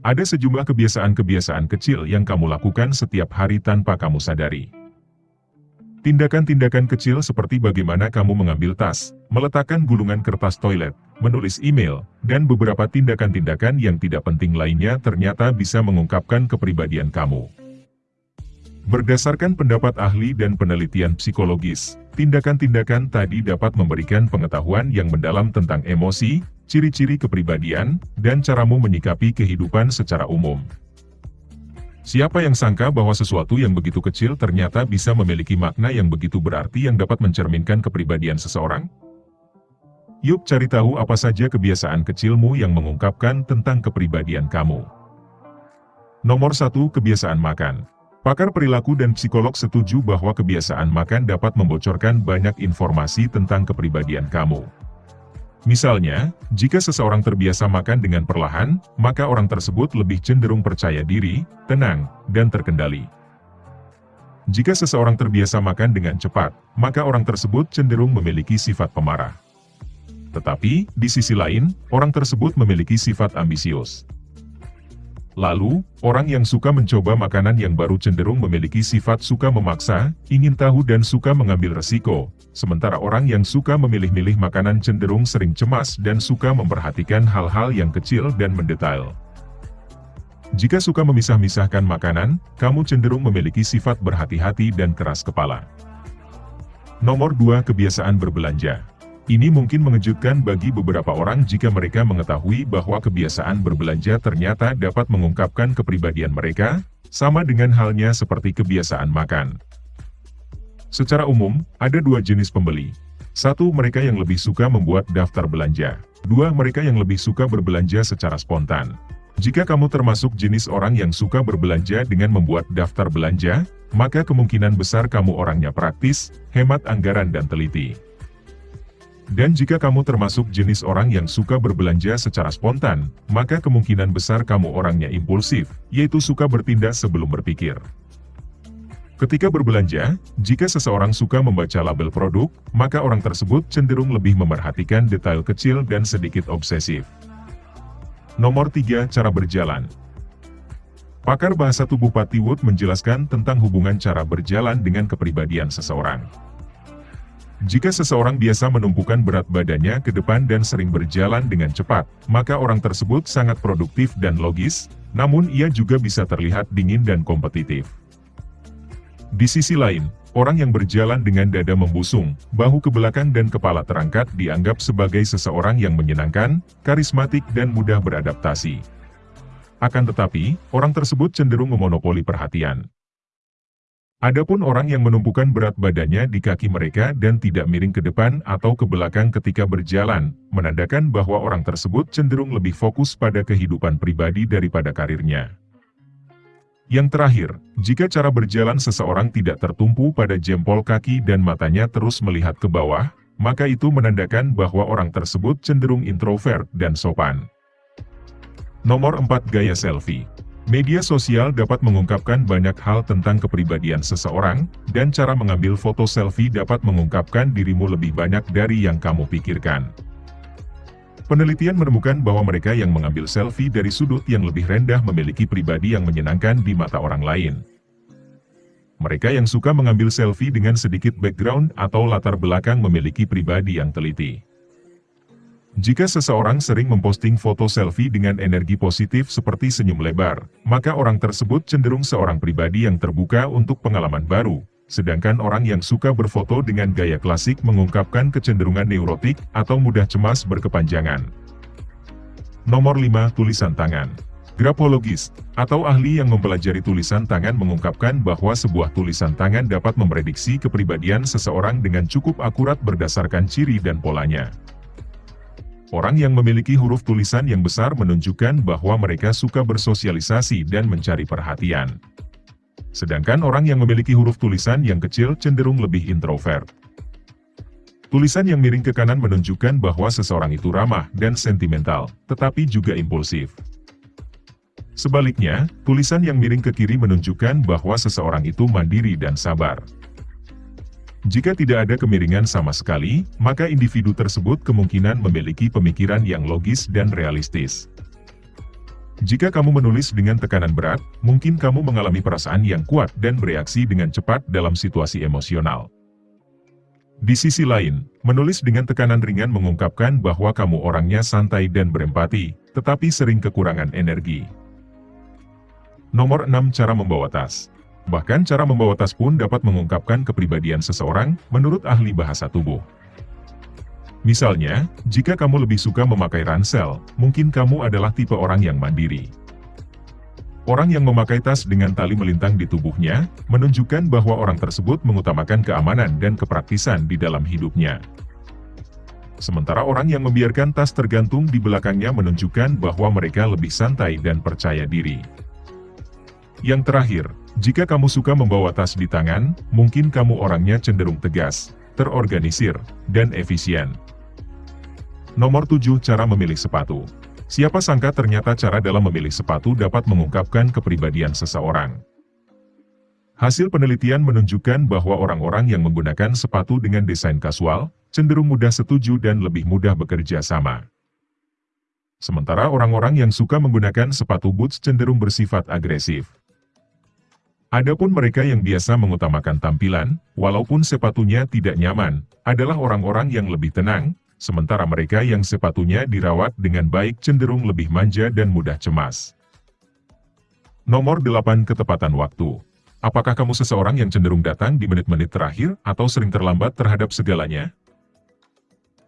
Ada sejumlah kebiasaan-kebiasaan kecil yang kamu lakukan setiap hari tanpa kamu sadari. Tindakan-tindakan kecil seperti bagaimana kamu mengambil tas, meletakkan gulungan kertas toilet, menulis email, dan beberapa tindakan-tindakan yang tidak penting lainnya ternyata bisa mengungkapkan kepribadian kamu. Berdasarkan pendapat ahli dan penelitian psikologis, tindakan-tindakan tadi dapat memberikan pengetahuan yang mendalam tentang emosi, ciri-ciri kepribadian, dan caramu menyikapi kehidupan secara umum. Siapa yang sangka bahwa sesuatu yang begitu kecil ternyata bisa memiliki makna yang begitu berarti yang dapat mencerminkan kepribadian seseorang? Yuk cari tahu apa saja kebiasaan kecilmu yang mengungkapkan tentang kepribadian kamu. Nomor 1. Kebiasaan makan. Pakar perilaku dan psikolog setuju bahwa kebiasaan makan dapat membocorkan banyak informasi tentang kepribadian kamu. Misalnya, jika seseorang terbiasa makan dengan perlahan, maka orang tersebut lebih cenderung percaya diri, tenang, dan terkendali. Jika seseorang terbiasa makan dengan cepat, maka orang tersebut cenderung memiliki sifat pemarah. Tetapi, di sisi lain, orang tersebut memiliki sifat ambisius. Lalu, orang yang suka mencoba makanan yang baru cenderung memiliki sifat suka memaksa, ingin tahu dan suka mengambil resiko, sementara orang yang suka memilih-milih makanan cenderung sering cemas dan suka memperhatikan hal-hal yang kecil dan mendetail. Jika suka memisah-misahkan makanan, kamu cenderung memiliki sifat berhati-hati dan keras kepala. Nomor 2 Kebiasaan berbelanja ini mungkin mengejutkan bagi beberapa orang jika mereka mengetahui bahwa kebiasaan berbelanja ternyata dapat mengungkapkan kepribadian mereka, sama dengan halnya seperti kebiasaan makan. Secara umum, ada dua jenis pembeli. Satu, mereka yang lebih suka membuat daftar belanja. Dua, mereka yang lebih suka berbelanja secara spontan. Jika kamu termasuk jenis orang yang suka berbelanja dengan membuat daftar belanja, maka kemungkinan besar kamu orangnya praktis, hemat anggaran dan teliti. Dan jika kamu termasuk jenis orang yang suka berbelanja secara spontan, maka kemungkinan besar kamu orangnya impulsif, yaitu suka bertindak sebelum berpikir. Ketika berbelanja, jika seseorang suka membaca label produk, maka orang tersebut cenderung lebih memerhatikan detail kecil dan sedikit obsesif. Nomor 3. Cara berjalan Pakar bahasa tubuh Patty Wood menjelaskan tentang hubungan cara berjalan dengan kepribadian seseorang. Jika seseorang biasa menumpukan berat badannya ke depan dan sering berjalan dengan cepat, maka orang tersebut sangat produktif dan logis, namun ia juga bisa terlihat dingin dan kompetitif. Di sisi lain, orang yang berjalan dengan dada membusung, bahu ke belakang dan kepala terangkat dianggap sebagai seseorang yang menyenangkan, karismatik dan mudah beradaptasi. Akan tetapi, orang tersebut cenderung memonopoli perhatian. Adapun orang yang menumpukan berat badannya di kaki mereka dan tidak miring ke depan atau ke belakang ketika berjalan, menandakan bahwa orang tersebut cenderung lebih fokus pada kehidupan pribadi daripada karirnya. Yang terakhir, jika cara berjalan seseorang tidak tertumpu pada jempol kaki dan matanya terus melihat ke bawah, maka itu menandakan bahwa orang tersebut cenderung introvert dan sopan. Nomor 4 Gaya Selfie Media sosial dapat mengungkapkan banyak hal tentang kepribadian seseorang, dan cara mengambil foto selfie dapat mengungkapkan dirimu lebih banyak dari yang kamu pikirkan. Penelitian menemukan bahwa mereka yang mengambil selfie dari sudut yang lebih rendah memiliki pribadi yang menyenangkan di mata orang lain. Mereka yang suka mengambil selfie dengan sedikit background atau latar belakang memiliki pribadi yang teliti. Jika seseorang sering memposting foto selfie dengan energi positif seperti senyum lebar, maka orang tersebut cenderung seorang pribadi yang terbuka untuk pengalaman baru, sedangkan orang yang suka berfoto dengan gaya klasik mengungkapkan kecenderungan neurotik atau mudah cemas berkepanjangan. Nomor 5. Tulisan Tangan Grapologis, atau ahli yang mempelajari tulisan tangan mengungkapkan bahwa sebuah tulisan tangan dapat memprediksi kepribadian seseorang dengan cukup akurat berdasarkan ciri dan polanya. Orang yang memiliki huruf tulisan yang besar menunjukkan bahwa mereka suka bersosialisasi dan mencari perhatian. Sedangkan orang yang memiliki huruf tulisan yang kecil cenderung lebih introvert. Tulisan yang miring ke kanan menunjukkan bahwa seseorang itu ramah dan sentimental, tetapi juga impulsif. Sebaliknya, tulisan yang miring ke kiri menunjukkan bahwa seseorang itu mandiri dan sabar. Jika tidak ada kemiringan sama sekali, maka individu tersebut kemungkinan memiliki pemikiran yang logis dan realistis. Jika kamu menulis dengan tekanan berat, mungkin kamu mengalami perasaan yang kuat dan bereaksi dengan cepat dalam situasi emosional. Di sisi lain, menulis dengan tekanan ringan mengungkapkan bahwa kamu orangnya santai dan berempati, tetapi sering kekurangan energi. Nomor 6 Cara Membawa Tas Bahkan cara membawa tas pun dapat mengungkapkan kepribadian seseorang, menurut ahli bahasa tubuh. Misalnya, jika kamu lebih suka memakai ransel, mungkin kamu adalah tipe orang yang mandiri. Orang yang memakai tas dengan tali melintang di tubuhnya, menunjukkan bahwa orang tersebut mengutamakan keamanan dan kepraktisan di dalam hidupnya. Sementara orang yang membiarkan tas tergantung di belakangnya menunjukkan bahwa mereka lebih santai dan percaya diri. Yang terakhir, jika kamu suka membawa tas di tangan, mungkin kamu orangnya cenderung tegas, terorganisir, dan efisien. Nomor 7 Cara Memilih Sepatu Siapa sangka ternyata cara dalam memilih sepatu dapat mengungkapkan kepribadian seseorang. Hasil penelitian menunjukkan bahwa orang-orang yang menggunakan sepatu dengan desain kasual, cenderung mudah setuju dan lebih mudah bekerja sama. Sementara orang-orang yang suka menggunakan sepatu boots cenderung bersifat agresif. Adapun mereka yang biasa mengutamakan tampilan, walaupun sepatunya tidak nyaman, adalah orang-orang yang lebih tenang, sementara mereka yang sepatunya dirawat dengan baik cenderung lebih manja dan mudah cemas. Nomor 8 Ketepatan Waktu Apakah kamu seseorang yang cenderung datang di menit-menit terakhir atau sering terlambat terhadap segalanya?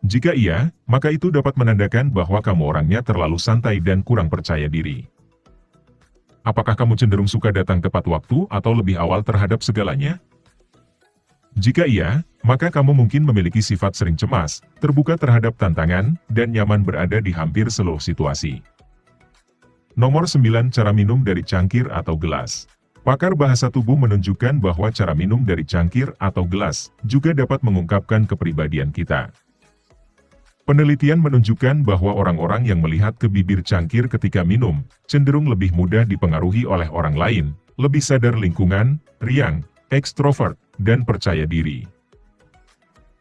Jika iya, maka itu dapat menandakan bahwa kamu orangnya terlalu santai dan kurang percaya diri. Apakah kamu cenderung suka datang tepat waktu atau lebih awal terhadap segalanya? Jika iya, maka kamu mungkin memiliki sifat sering cemas, terbuka terhadap tantangan, dan nyaman berada di hampir seluruh situasi. Nomor 9 Cara minum dari cangkir atau gelas Pakar bahasa tubuh menunjukkan bahwa cara minum dari cangkir atau gelas juga dapat mengungkapkan kepribadian kita. Penelitian menunjukkan bahwa orang-orang yang melihat ke bibir cangkir ketika minum, cenderung lebih mudah dipengaruhi oleh orang lain, lebih sadar lingkungan, riang, ekstrovert, dan percaya diri.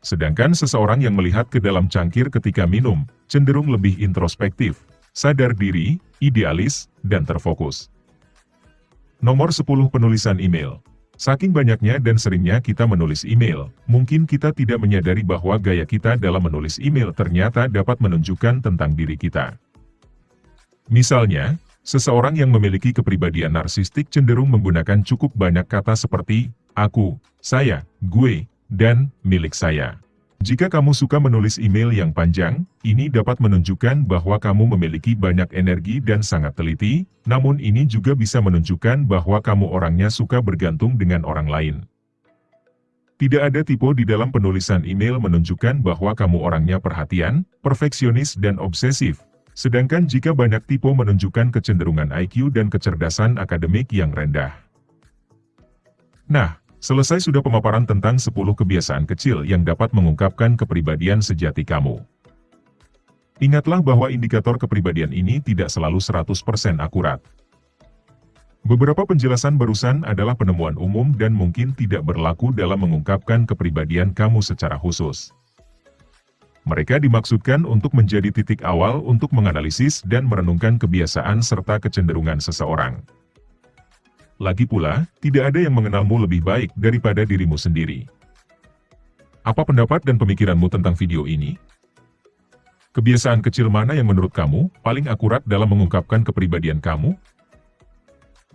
Sedangkan seseorang yang melihat ke dalam cangkir ketika minum, cenderung lebih introspektif, sadar diri, idealis, dan terfokus. Nomor 10 Penulisan Email Saking banyaknya dan seringnya kita menulis email, mungkin kita tidak menyadari bahwa gaya kita dalam menulis email ternyata dapat menunjukkan tentang diri kita. Misalnya, seseorang yang memiliki kepribadian narsistik cenderung menggunakan cukup banyak kata seperti aku, saya, gue, dan milik saya. Jika kamu suka menulis email yang panjang, ini dapat menunjukkan bahwa kamu memiliki banyak energi dan sangat teliti, namun ini juga bisa menunjukkan bahwa kamu orangnya suka bergantung dengan orang lain. Tidak ada tipe di dalam penulisan email menunjukkan bahwa kamu orangnya perhatian, perfeksionis dan obsesif, sedangkan jika banyak tipe menunjukkan kecenderungan IQ dan kecerdasan akademik yang rendah. Nah, Selesai sudah pemaparan tentang 10 kebiasaan kecil yang dapat mengungkapkan kepribadian sejati kamu. Ingatlah bahwa indikator kepribadian ini tidak selalu 100% akurat. Beberapa penjelasan barusan adalah penemuan umum dan mungkin tidak berlaku dalam mengungkapkan kepribadian kamu secara khusus. Mereka dimaksudkan untuk menjadi titik awal untuk menganalisis dan merenungkan kebiasaan serta kecenderungan seseorang. Lagi pula, tidak ada yang mengenalmu lebih baik daripada dirimu sendiri. Apa pendapat dan pemikiranmu tentang video ini? Kebiasaan kecil mana yang menurut kamu paling akurat dalam mengungkapkan kepribadian kamu?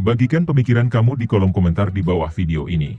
Bagikan pemikiran kamu di kolom komentar di bawah video ini.